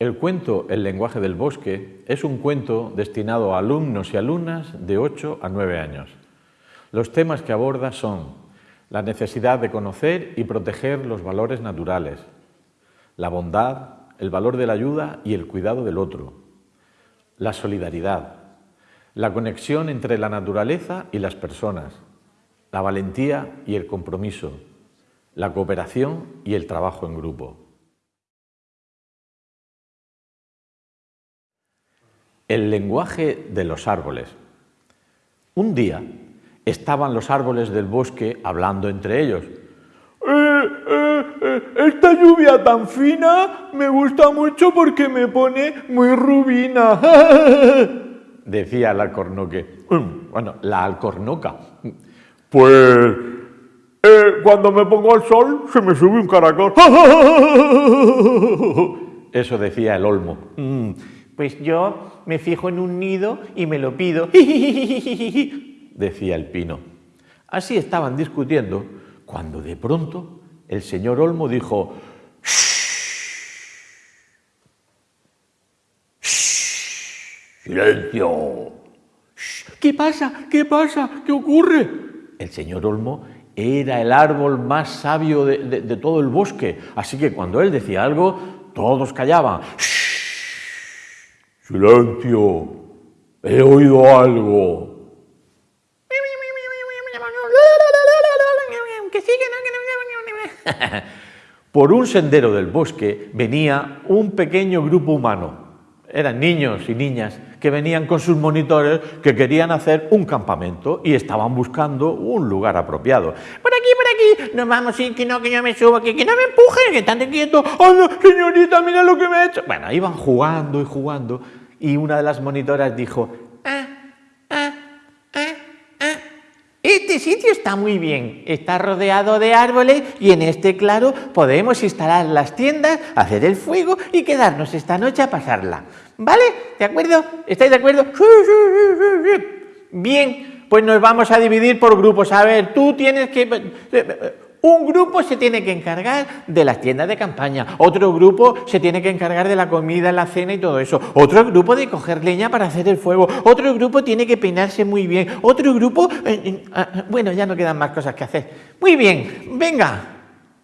El cuento El lenguaje del bosque es un cuento destinado a alumnos y alumnas de 8 a 9 años. Los temas que aborda son la necesidad de conocer y proteger los valores naturales, la bondad, el valor de la ayuda y el cuidado del otro, la solidaridad, la conexión entre la naturaleza y las personas, la valentía y el compromiso, la cooperación y el trabajo en grupo. El lenguaje de los árboles. Un día estaban los árboles del bosque hablando entre ellos. Eh, eh, eh, esta lluvia tan fina me gusta mucho porque me pone muy rubina. Decía el alcornoque. Mm, bueno, la alcornoca. Pues cuando me pongo al sol se me sube un caracol. Eso decía el olmo. Pues yo me fijo en un nido y me lo pido, decía el pino. Así estaban discutiendo cuando de pronto el señor Olmo dijo ¡Silencio! ¿Qué pasa? ¿Qué pasa? ¿Qué ocurre? El señor Olmo era el árbol más sabio de, de todo el bosque, así que cuando él decía algo, todos callaban. Silencio, he oído algo. Por un sendero del bosque venía un pequeño grupo humano. Eran niños y niñas que venían con sus monitores que querían hacer un campamento y estaban buscando un lugar apropiado. Por aquí, por aquí, nos vamos, sí, que no, que yo me subo aquí, que no me empuje, que están quieto. ¡Hola, señorita, mira lo que me ha hecho! Bueno, iban jugando y jugando y una de las monitoras dijo, ah, ah, ah, este sitio está muy bien, está rodeado de árboles y en este claro podemos instalar las tiendas, hacer el fuego y quedarnos esta noche a pasarla. ¿Vale? ¿De acuerdo? ¿Estáis de acuerdo? Bien, pues nos vamos a dividir por grupos. A ver, tú tienes que... Un grupo se tiene que encargar de las tiendas de campaña, otro grupo se tiene que encargar de la comida, la cena y todo eso, otro grupo de coger leña para hacer el fuego, otro grupo tiene que peinarse muy bien, otro grupo... Eh, eh, ah, bueno, ya no quedan más cosas que hacer. Muy bien, venga.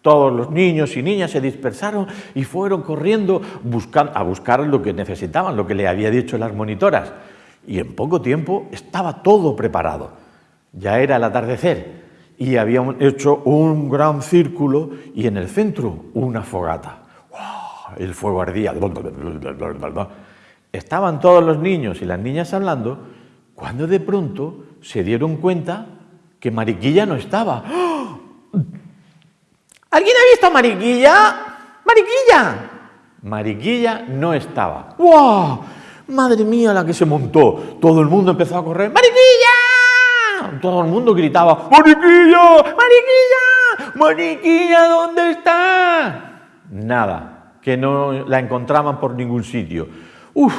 Todos los niños y niñas se dispersaron y fueron corriendo a buscar lo que necesitaban, lo que le había dicho las monitoras. Y en poco tiempo estaba todo preparado. Ya era el atardecer y habían hecho un gran círculo y en el centro una fogata. El fuego ardía. Estaban todos los niños y las niñas hablando cuando de pronto se dieron cuenta que Mariquilla no estaba. ¿Alguien ha visto a Mariquilla? ¡Mariquilla! Mariquilla no estaba. ¡Wow! Madre mía la que se montó. Todo el mundo empezó a correr. ¡Mariquilla! Todo el mundo gritaba, ¡Mariquilla! ¡Mariquilla! ¡Mariquilla, ¿dónde está? Nada, que no la encontraban por ningún sitio. Uf,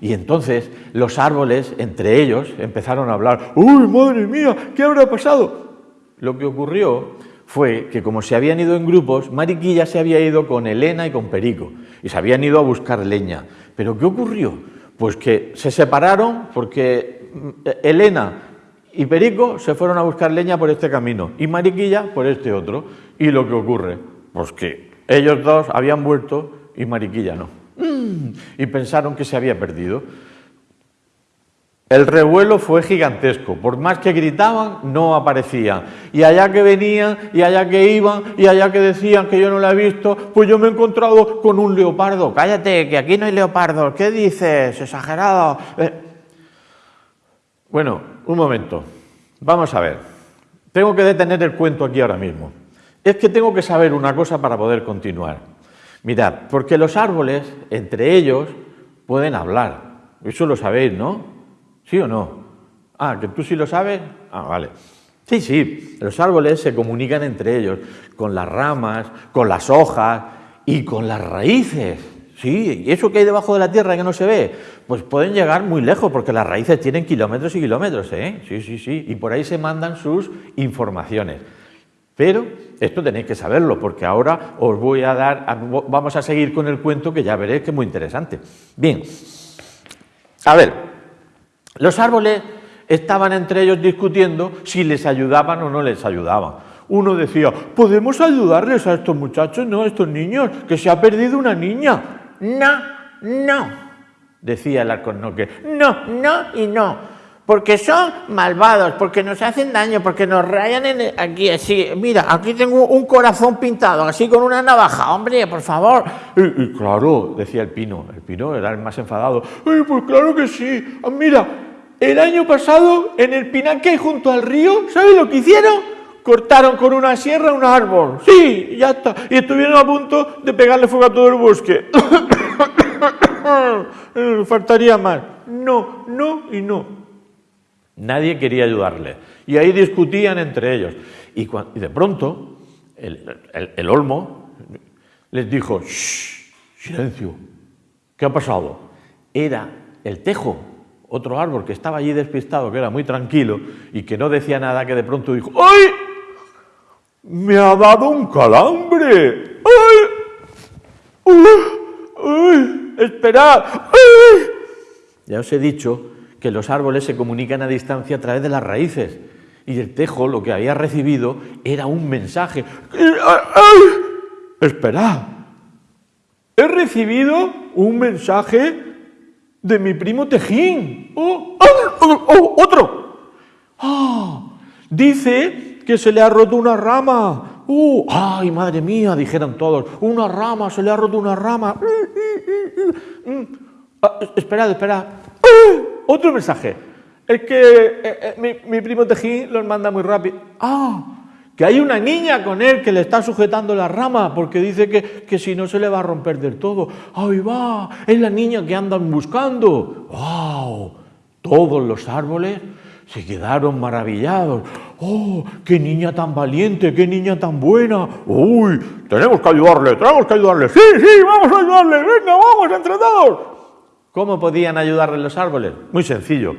y entonces los árboles, entre ellos, empezaron a hablar, ¡Uy, madre mía! ¿Qué habrá pasado? Lo que ocurrió fue que como se habían ido en grupos, Mariquilla se había ido con Elena y con Perico, y se habían ido a buscar leña. ¿Pero qué ocurrió? Pues que se separaron porque mm, Elena y Perico se fueron a buscar leña por este camino y Mariquilla por este otro. ¿Y lo que ocurre? Pues que ellos dos habían vuelto y Mariquilla no. Mm. Y pensaron que se había perdido. El revuelo fue gigantesco, por más que gritaban, no aparecían. Y allá que venían, y allá que iban, y allá que decían que yo no la he visto, pues yo me he encontrado con un leopardo. Cállate, que aquí no hay leopardo. ¿Qué dices? Exagerado. Eh, bueno, un momento. Vamos a ver. Tengo que detener el cuento aquí ahora mismo. Es que tengo que saber una cosa para poder continuar. Mirad, porque los árboles, entre ellos, pueden hablar. Eso lo sabéis, ¿no? ¿Sí o no? Ah, que tú sí lo sabes. Ah, vale. Sí, sí, los árboles se comunican entre ellos, con las ramas, con las hojas y con las raíces. Sí, y eso que hay debajo de la tierra que no se ve, pues pueden llegar muy lejos porque las raíces tienen kilómetros y kilómetros, ¿eh? Sí, sí, sí, y por ahí se mandan sus informaciones. Pero esto tenéis que saberlo, porque ahora os voy a dar, vamos a seguir con el cuento que ya veréis que es muy interesante. Bien, a ver, los árboles estaban entre ellos discutiendo si les ayudaban o no les ayudaban. Uno decía, ¿podemos ayudarles a estos muchachos, no a estos niños, que se ha perdido una niña? No, no, decía el arconoque. No, no y no porque son malvados, porque nos hacen daño, porque nos rayan en aquí así. Mira, aquí tengo un corazón pintado, así con una navaja. Hombre, por favor. Y, claro, decía el Pino. El Pino era el más enfadado. Ay, pues claro que sí. Ah, mira, el año pasado en el Pinaque junto al río, ¿sabes lo que hicieron? Cortaron con una sierra un árbol. Sí, ya está. Y estuvieron a punto de pegarle fuego a todo el bosque. Faltaría más. No, no y no. Nadie quería ayudarle. Y ahí discutían entre ellos. Y, de pronto, el, olmo les dijo, Shh, silencio, ¿qué ha pasado? Era el tejo, otro árbol que estaba allí despistado, que era muy tranquilo y que no decía nada, que de pronto dijo, ¡ay! Me ha dado un calambre. ¡Ay! ¡Uy! ¡Ay! ¡Esperad! ¡Ay! Ya os he dicho que los árboles se comunican a distancia a través de las raíces. Y el tejo lo que había recibido era un mensaje. Esperad, he recibido un mensaje de mi primo Tejín. ¡Oh! ¡Oh! ¡Oh! ¡Otro! ¡Ah! Dice que se le ha roto una rama. ¡Uh! ¡Ay, madre mía! Dijeron todos. Una rama, se le ha roto una rama. Ah, esperad, esperad. Otro mensaje. Es que eh, eh, mi, primo Tejín los manda muy rápido. ¡Ah! Que hay una niña con él que le está sujetando la rama porque dice que, que si no se le va a romper del todo. ¡Ahí va! Es la niña que andan buscando. ¡Wow! Todos los árboles se quedaron maravillados. ¡Oh, qué niña tan valiente, qué niña tan buena! ¡Uy, tenemos que ayudarle, tenemos que ayudarle! ¡Sí, sí, vamos a ayudarle! ¡Venga, vamos, entre todos! ¿Cómo podían ayudarle los árboles? Muy sencillo.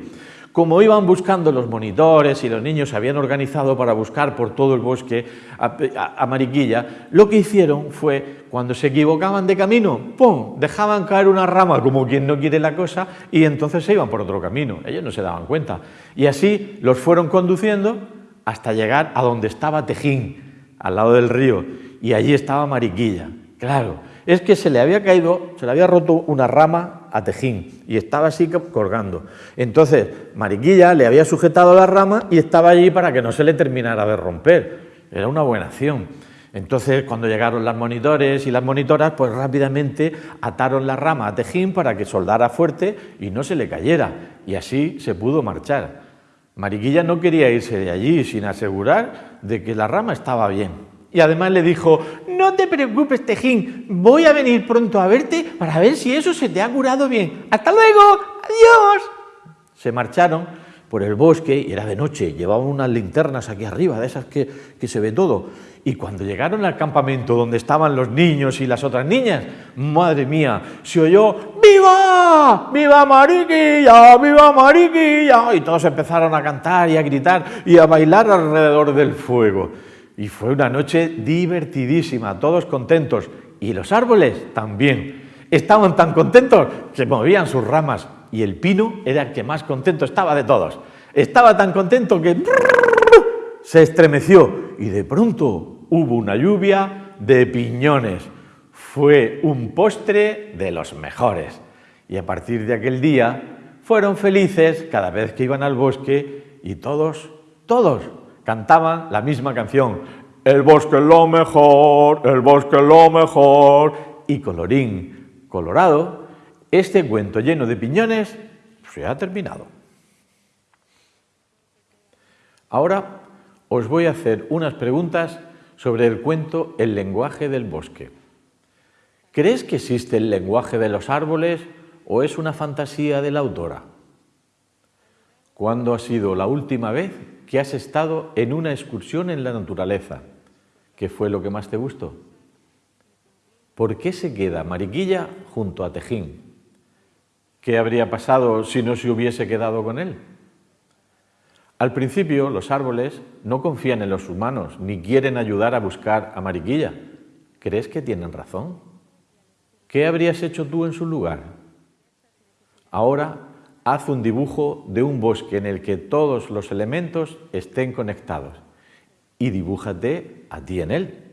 Como iban buscando los monitores y los niños se habían organizado para buscar por todo el bosque a, Mariquilla, lo que hicieron fue, cuando se equivocaban de camino, ¡pum!, dejaban caer una rama como quien no quiere la cosa y entonces se iban por otro camino. Ellos no se daban cuenta. Y así los fueron conduciendo hasta llegar a donde estaba Tejín, al lado del río, y allí estaba Mariquilla. Claro, es que se le había caído, se le había roto una rama a Tejín y estaba así colgando. Entonces, Mariquilla le había sujetado la rama y estaba allí para que no se le terminara de romper. Era una buena acción. Entonces, cuando llegaron las monitores y las monitoras, pues rápidamente ataron la rama a Tejín para que soldara fuerte y no se le cayera. Y así se pudo marchar. Mariquilla no quería irse de allí sin asegurar de que la rama estaba bien. Y además le dijo, no te preocupes, Tejín, voy a venir pronto a verte para ver si eso se te ha curado bien. ¡Hasta luego! ¡Adiós! Se marcharon por el bosque y era de noche, llevaban unas linternas aquí arriba, de esas que, que se ve todo. Y cuando llegaron al campamento donde estaban los niños y las otras niñas, madre mía, se oyó ¡Viva! ¡Viva Mariquilla! ¡Viva Mariquilla! Y todos empezaron a cantar y a gritar y a bailar alrededor del fuego. Y fue una noche divertidísima, todos contentos. Y los árboles también. Estaban tan contentos que movían sus ramas. Y el pino era el que más contento estaba de todos. Estaba tan contento que se estremeció. Y de pronto hubo una lluvia de piñones. Fue un postre de los mejores. Y a partir de aquel día fueron felices cada vez que iban al bosque y todos, todos cantaban la misma canción. El bosque es lo mejor, el bosque es lo mejor. Y colorín colorado, este cuento lleno de piñones se ha terminado. Ahora os voy a hacer unas preguntas sobre el cuento El lenguaje del bosque. ¿Crees que existe el lenguaje de los árboles o es una fantasía de la autora? ¿Cuándo ha sido la última vez que has estado en una excursión en la naturaleza. ¿Qué fue lo que más te gustó? ¿Por qué se queda Mariquilla junto a Tejín? ¿Qué habría pasado si no se hubiese quedado con él? Al principio los árboles no confían en los humanos ni quieren ayudar a buscar a Mariquilla. ¿Crees que tienen razón? ¿Qué habrías hecho tú en su lugar? Ahora haz un dibujo de un bosque en el que todos los elementos estén conectados y dibújate a ti en él.